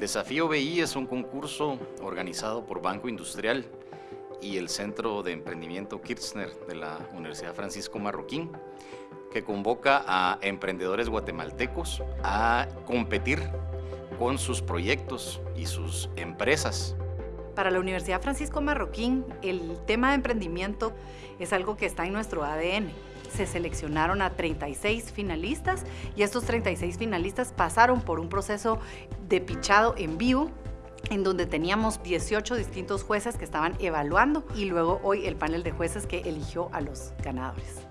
Desafío BI es un concurso organizado por Banco Industrial y el Centro de Emprendimiento Kirchner de la Universidad Francisco Marroquín, que convoca a emprendedores guatemaltecos a competir con sus proyectos y sus empresas. Para la Universidad Francisco Marroquín, el tema de emprendimiento es algo que está en nuestro ADN. Se seleccionaron a 36 finalistas y estos 36 finalistas pasaron por un proceso de pichado en vivo en donde teníamos 18 distintos jueces que estaban evaluando y luego hoy el panel de jueces que eligió a los ganadores.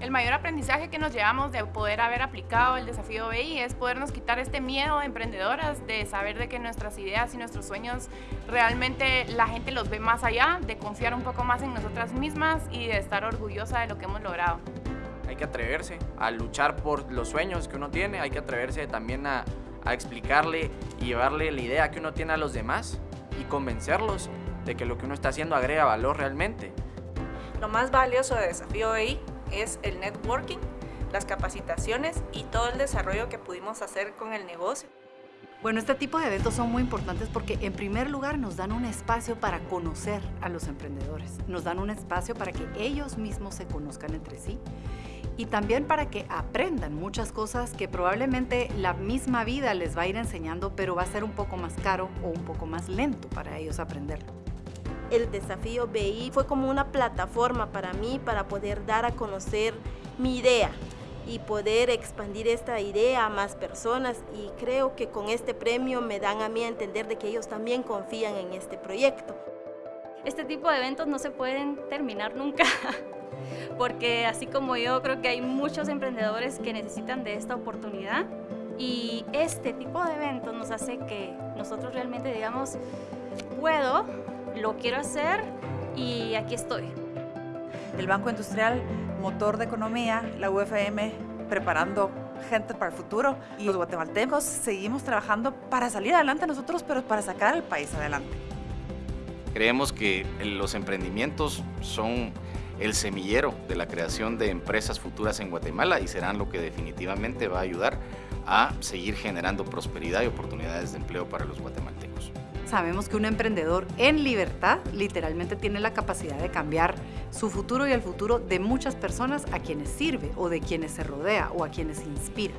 El mayor aprendizaje que nos llevamos de poder haber aplicado el desafío BI es podernos quitar este miedo de emprendedoras, de saber de que nuestras ideas y nuestros sueños realmente la gente los ve más allá, de confiar un poco más en nosotras mismas y de estar orgullosa de lo que hemos logrado. Hay que atreverse a luchar por los sueños que uno tiene, hay que atreverse también a, a explicarle y llevarle la idea que uno tiene a los demás y convencerlos de que lo que uno está haciendo agrega valor realmente. Lo más valioso de Desafío BI es el networking, las capacitaciones y todo el desarrollo que pudimos hacer con el negocio. Bueno, este tipo de eventos son muy importantes porque en primer lugar nos dan un espacio para conocer a los emprendedores, nos dan un espacio para que ellos mismos se conozcan entre sí y también para que aprendan muchas cosas que probablemente la misma vida les va a ir enseñando, pero va a ser un poco más caro o un poco más lento para ellos aprenderlo el desafío BI fue como una plataforma para mí para poder dar a conocer mi idea y poder expandir esta idea a más personas y creo que con este premio me dan a mí a entender de que ellos también confían en este proyecto. Este tipo de eventos no se pueden terminar nunca, porque así como yo creo que hay muchos emprendedores que necesitan de esta oportunidad y este tipo de eventos nos hace que nosotros realmente digamos, puedo lo quiero hacer y aquí estoy. El Banco Industrial, motor de economía, la UFM preparando gente para el futuro y los guatemaltecos seguimos trabajando para salir adelante nosotros, pero para sacar al país adelante. Creemos que los emprendimientos son el semillero de la creación de empresas futuras en Guatemala y serán lo que definitivamente va a ayudar a seguir generando prosperidad y oportunidades de empleo para los guatemaltecos sabemos que un emprendedor en libertad literalmente tiene la capacidad de cambiar su futuro y el futuro de muchas personas a quienes sirve o de quienes se rodea o a quienes inspira.